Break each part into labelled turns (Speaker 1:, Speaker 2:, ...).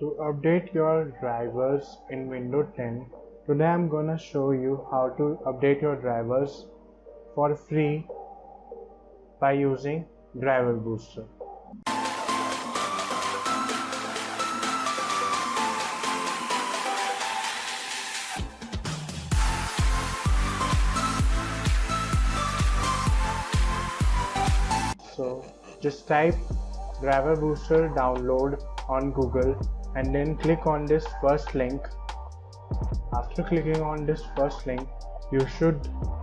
Speaker 1: To update your drivers in Windows 10, today I'm gonna show you how to update your drivers for free by using Driver Booster. So just type Driver Booster download on Google and then click on this first link. After clicking on this first link you should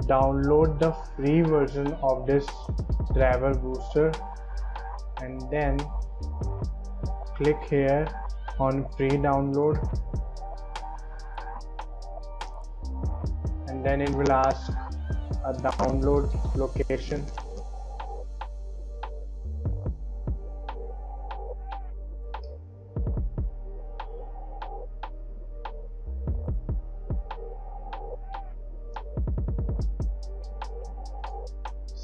Speaker 1: download the free version of this driver booster. And then click here on free download. And then it will ask a download location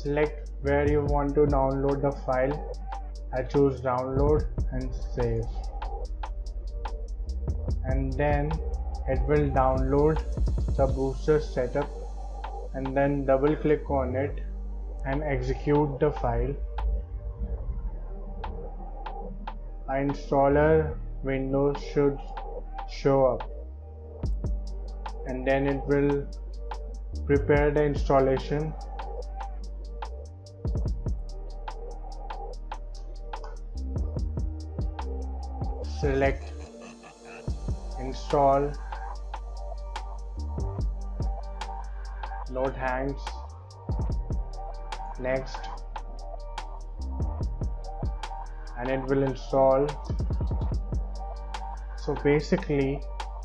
Speaker 1: select where you want to download the file. I choose download and save. And then it will download the booster setup. And then double click on it and execute the file. A installer window should show up. And then it will prepare the installation select install load hands next and it will install. So basically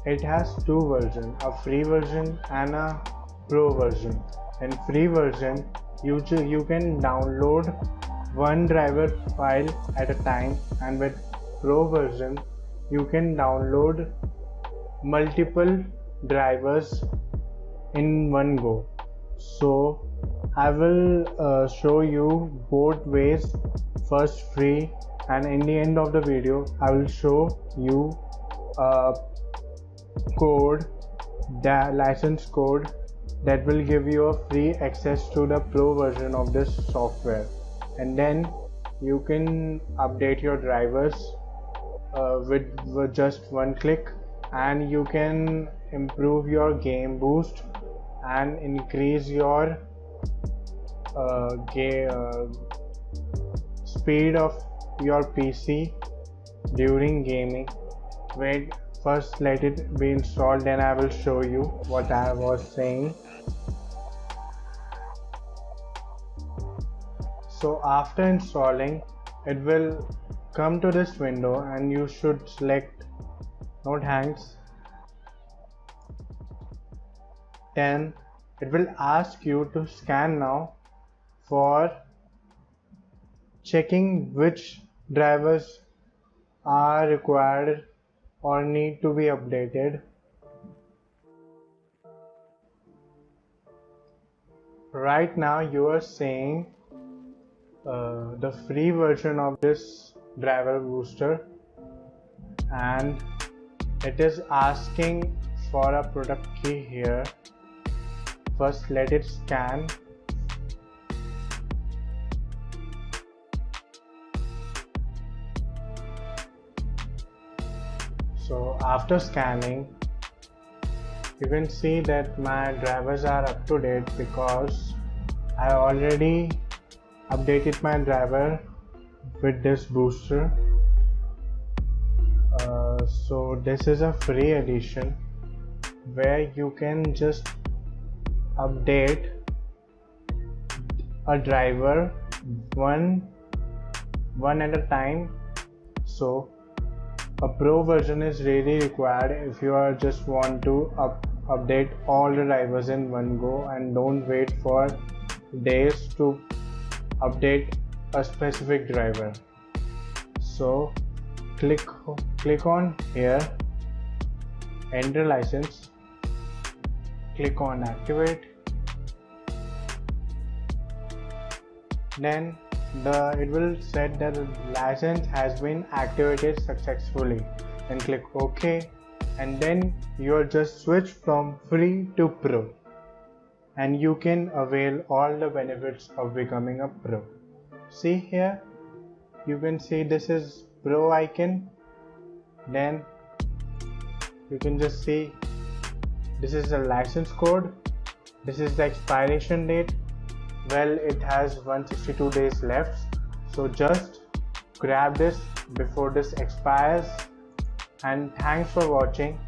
Speaker 1: it has two versions a free version and a pro version. In free version you you can download one driver file at a time and with pro version you can download multiple drivers in one go. So i will uh, show you both ways. First free and in the end of the video i will show you a code the license code that will give you a free access to the pro version of this software. And then you can update your drivers uh, with, with just one click and you can improve your game boost and increase your uh, game, uh, speed of your PC during gaming. Wait first let it be installed then I will show you what I was saying so after installing it will come to this window and you should select node hangs. Then it will ask you to scan now for checking which drivers are required or need to be updated. Right now you are saying uh, the free version of this driver booster. And it is asking for a product key here. First let it scan. So after scanning you can see that my drivers are up to date because I already updated my driver with this booster. Uh, so this is a free edition where you can just update a driver one one at a time. So a pro version is really required if you are just want to up, update all the drivers in one go and don't wait for days to update a specific driver. So click click on here enter license click on activate. Then the it will set that the license has been activated successfully. And click ok. And then you are just switch from free to pro and you can avail all the benefits of becoming a pro. See here you can see this is pro icon. Then you can just see this is the license code. This is the expiration date. Well it has 162 days left. So just grab this before this expires. And thanks for watching.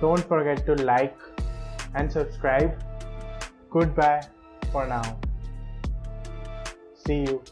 Speaker 1: Don't forget to like and subscribe Goodbye for now. See you.